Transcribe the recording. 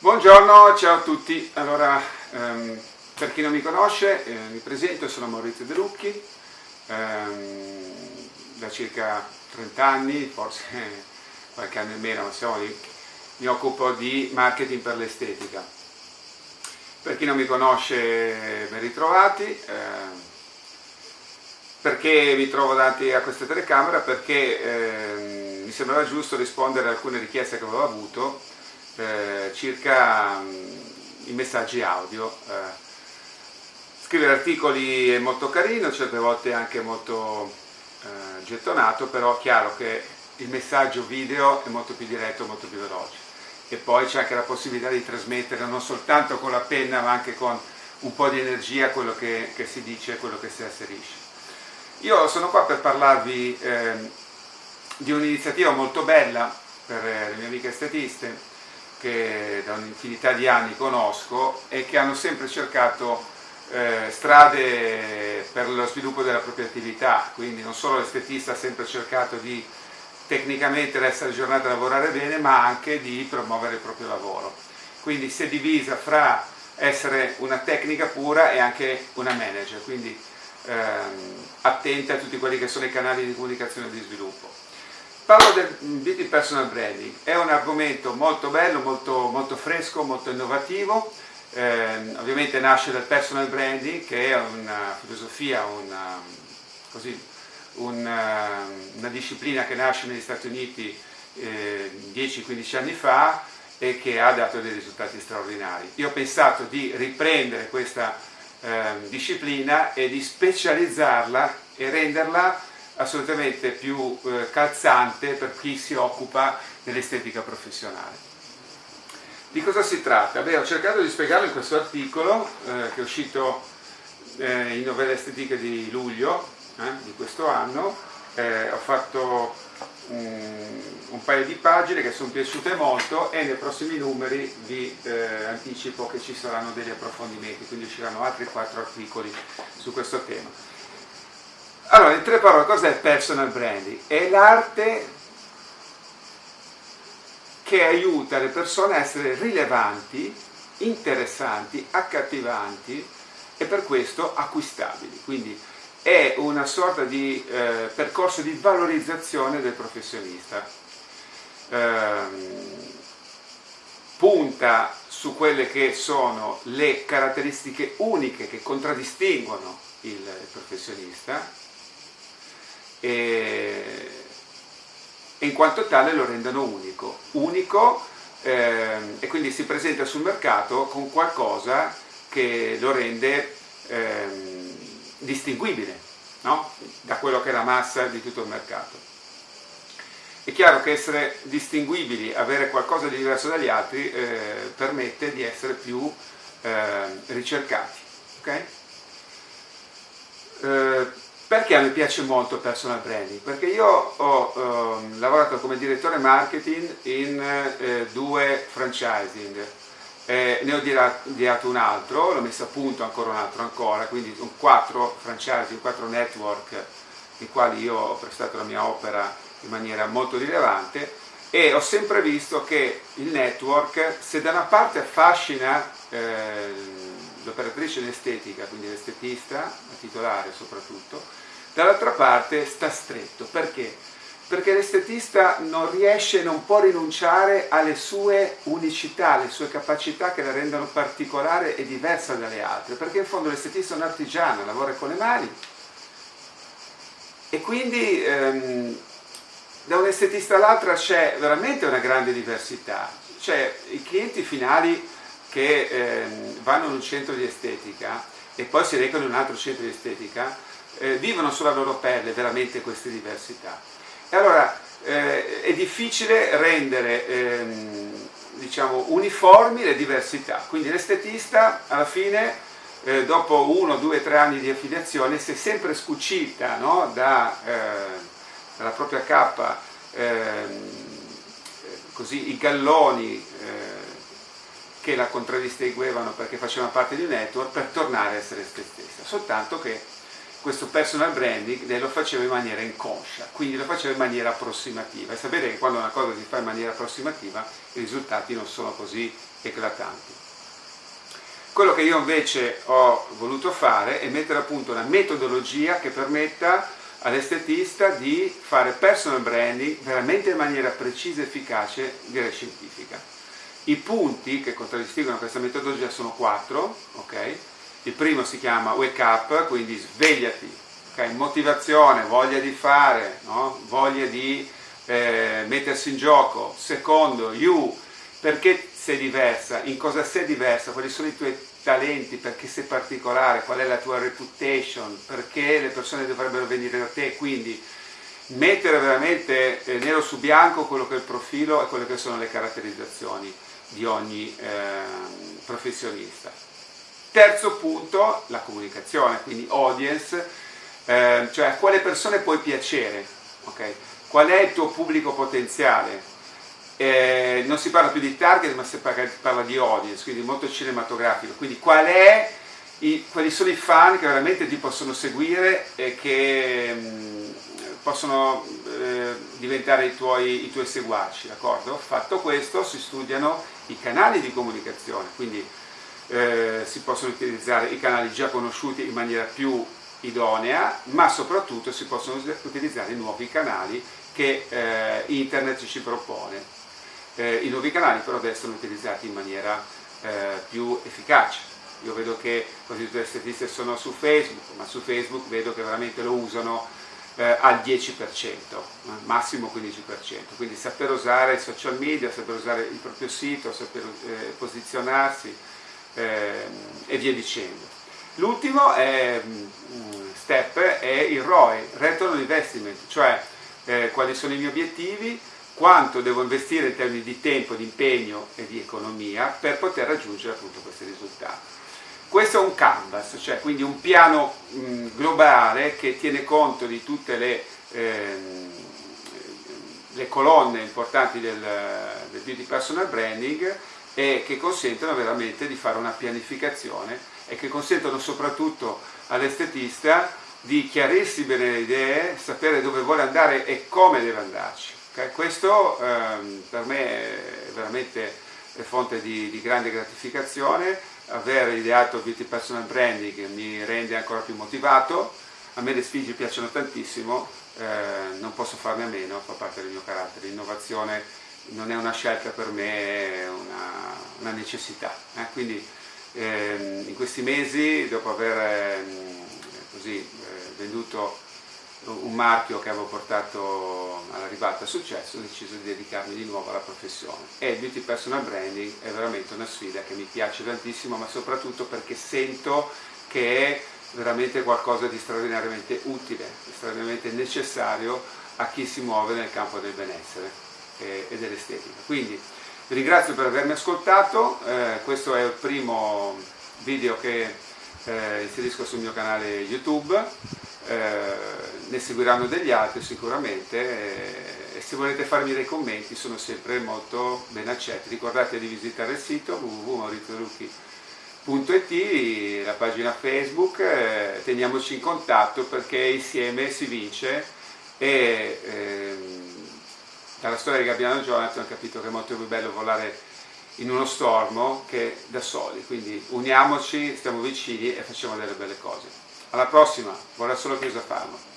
Buongiorno, ciao a tutti. Allora, ehm, per chi non mi conosce, eh, mi presento, sono Maurizio De Lucchi, ehm, da circa 30 anni, forse qualche anno in meno, ma siamo lì, mi occupo di marketing per l'estetica. Per chi non mi conosce, ben ritrovati. Eh, perché mi trovo davanti a questa telecamera? Perché eh, mi sembrava giusto rispondere a alcune richieste che avevo avuto eh, circa mh, mm, i messaggi audio. Eh, scrivere articoli è molto carino, certe volte anche molto eh, gettonato, però è chiaro che il messaggio video è molto più diretto, molto più veloce. E poi c'è anche la possibilità di trasmettere non soltanto con la penna ma anche con un po' di energia quello che, che si dice quello che si asserisce. Io sono qua per parlarvi eh, di un'iniziativa molto bella per eh, le mie amiche estetiste che da un'infinità di anni conosco e che hanno sempre cercato eh, strade per lo sviluppo della propria attività, quindi non solo l'estetista ha sempre cercato di tecnicamente essere aggiornato a lavorare bene, ma anche di promuovere il proprio lavoro. Quindi si è divisa fra essere una tecnica pura e anche una manager, quindi ehm, attente a tutti quelli che sono i canali di comunicazione e di sviluppo. Parlo del beauty personal branding, è un argomento molto bello, molto, molto fresco, molto innovativo, eh, ovviamente nasce dal personal branding che è una filosofia, una, così, una, una disciplina che nasce negli Stati Uniti eh, 10-15 anni fa e che ha dato dei risultati straordinari. Io ho pensato di riprendere questa eh, disciplina e di specializzarla e renderla assolutamente più eh, calzante per chi si occupa dell'estetica professionale. Di cosa si tratta? Beh, ho cercato di spiegarlo in questo articolo eh, che è uscito eh, in novelle estetiche di luglio eh, di questo anno, eh, ho fatto un, paio di pagine che sono piaciute molto e nei prossimi numeri vi eh, anticipo che ci saranno degli approfondimenti, quindi usciranno altri quattro articoli su questo tema. Allora, in tre parole, cos'è personal branding? È l'arte che aiuta le persone a essere rilevanti, interessanti, accattivanti e per questo acquistabili. Quindi è una sorta di eh, percorso di valorizzazione del professionista. Eh, punta su quelle che sono le caratteristiche uniche che contraddistinguono il professionista e, e in quanto tale lo rendono unico. Unico eh, e quindi si presenta sul mercato con qualcosa che lo rende eh, distinguibile no? da quello che è la massa di tutto il mercato. È chiaro che essere distinguibili, avere qualcosa di diverso dagli altri, eh, permette di essere più eh, ricercati. Okay? Eh, perché a me piace molto personal branding? Perché io ho ehm, lavorato come direttore marketing in eh, due franchising, eh, ne ho avviato un altro, l'ho messo a punto ancora un altro ancora, quindi un quattro franchising, quattro network nei quali io ho prestato la mia opera in maniera molto rilevante e ho sempre visto che il network, se da una parte affascina eh, l'operatrice in estetica, quindi l'estetista, la titolare soprattutto, dall'altra parte sta stretto. Perché? perché l'estetista non riesce, non può rinunciare alle sue unicità, alle sue capacità che la rendono particolare e diversa dalle altre, perché in fondo l'estetista è un artigiano, lavora con le mani e quindi ehm, estetista all'altra c'è veramente una grande diversità, cioè i clienti finali che ehm, vanno in un centro di estetica e poi si recano in un altro centro di estetica, eh, vivono sulla loro pelle veramente queste diversità e allora eh, è difficile rendere ehm, diciamo, uniformi le diversità, quindi l'estetista alla fine eh, dopo uno, due, tre anni di affiliazione si è sempre scucita no? da, eh, dalla propria cappa così, i galloni eh, che la contraddistinguevano perché facevano parte di un network per tornare a essere se stessa, soltanto che questo personal branding lo facevo in maniera inconscia, quindi lo facevo in maniera approssimativa e sapete che quando una cosa si fa in maniera approssimativa i risultati non sono così eclatanti. Quello che io invece ho voluto fare è mettere a punto una metodologia che permetta all'estetista di fare personal branding veramente in maniera precisa, efficace, direi scientifica. I punti che contraddistinguono questa metodologia sono quattro, ok? Il primo si chiama wake up, quindi svegliati, okay? motivazione, voglia di fare, no? voglia di eh, mettersi in gioco. Secondo, you, perché sei diversa, in cosa sei diversa, quali sono i tuoi talenti, perché sei particolare, qual è la tua reputation, perché le persone dovrebbero venire da te, quindi mettere veramente eh, nero su bianco quello che è il profilo e quelle che sono le caratterizzazioni di ogni eh, professionista. Terzo punto, la comunicazione, quindi audience, eh, cioè a quale persone puoi piacere, okay? qual è il tuo pubblico potenziale. Eh, non si parla più di target ma si parla di audience, quindi molto cinematografico, quindi qual i, quali sono i fan che veramente ti possono seguire e che mh, mm, possono eh, diventare i tuoi, i tuoi seguaci, d'accordo? Fatto questo si studiano i canali di comunicazione, quindi eh, si possono utilizzare i canali già conosciuti in maniera più idonea, ma soprattutto si possono utilizzare i nuovi canali che eh, internet ci propone. Eh, I nuovi canali però devono essere utilizzati in maniera eh, più efficace. Io vedo che quasi tutte le statistiche sono su Facebook, ma su Facebook vedo che veramente lo usano eh, al 10%, massimo 15%. Quindi saper usare i social media, saper usare il proprio sito, saper eh, posizionarsi, eh, e via dicendo. L'ultimo mm, step è il ROI, Return on Investment, cioè eh, quali sono i miei obiettivi, quanto devo investire in termini di tempo, di impegno e di economia per poter raggiungere appunto questi risultati. Questo è un canvas, cioè quindi un piano mh, globale che tiene conto di tutte le, ehm, le colonne importanti del, del beauty personal branding e che consentono veramente di fare una pianificazione e che consentono soprattutto all'estetista di chiarirsi bene le idee, sapere dove vuole andare e come deve andarci. Okay? Questo ehm, per me è veramente fonte di, di, grande gratificazione, aver ideato Beauty Personal Branding mi rende ancora più motivato, a me le sfide piacciono tantissimo, eh, non posso farne a meno, fa parte del mio carattere, l'innovazione non è una scelta per me, è una, una necessità. Eh? Quindi ehm, in questi mesi, dopo aver ehm, così, eh, venduto un marchio che avevo portato alla ribalta successo, ho deciso di dedicarmi di nuovo alla professione. E il Beauty Personal Branding è veramente una sfida che mi piace tantissimo, ma soprattutto perché sento che è veramente qualcosa di straordinariamente utile, straordinariamente necessario a chi si muove nel campo del benessere e, dell'estetica. Quindi vi ringrazio per avermi ascoltato, eh, questo è il primo video che eh, inserisco sul mio canale YouTube, eh, ne seguiranno degli altri sicuramente eh, e se volete farmi dei commenti sono sempre molto ben accetti. Ricordate di visitare il sito www.mauriziorucchi.it, la pagina Facebook, eh, teniamoci in contatto perché insieme si vince e ehm, dalla storia di Gabbiano Jonathan ho capito che è molto più bello volare in uno stormo che da soli, quindi uniamoci, stiamo vicini e facciamo delle belle cose. Alla prossima, vorrei solo chiusa farlo.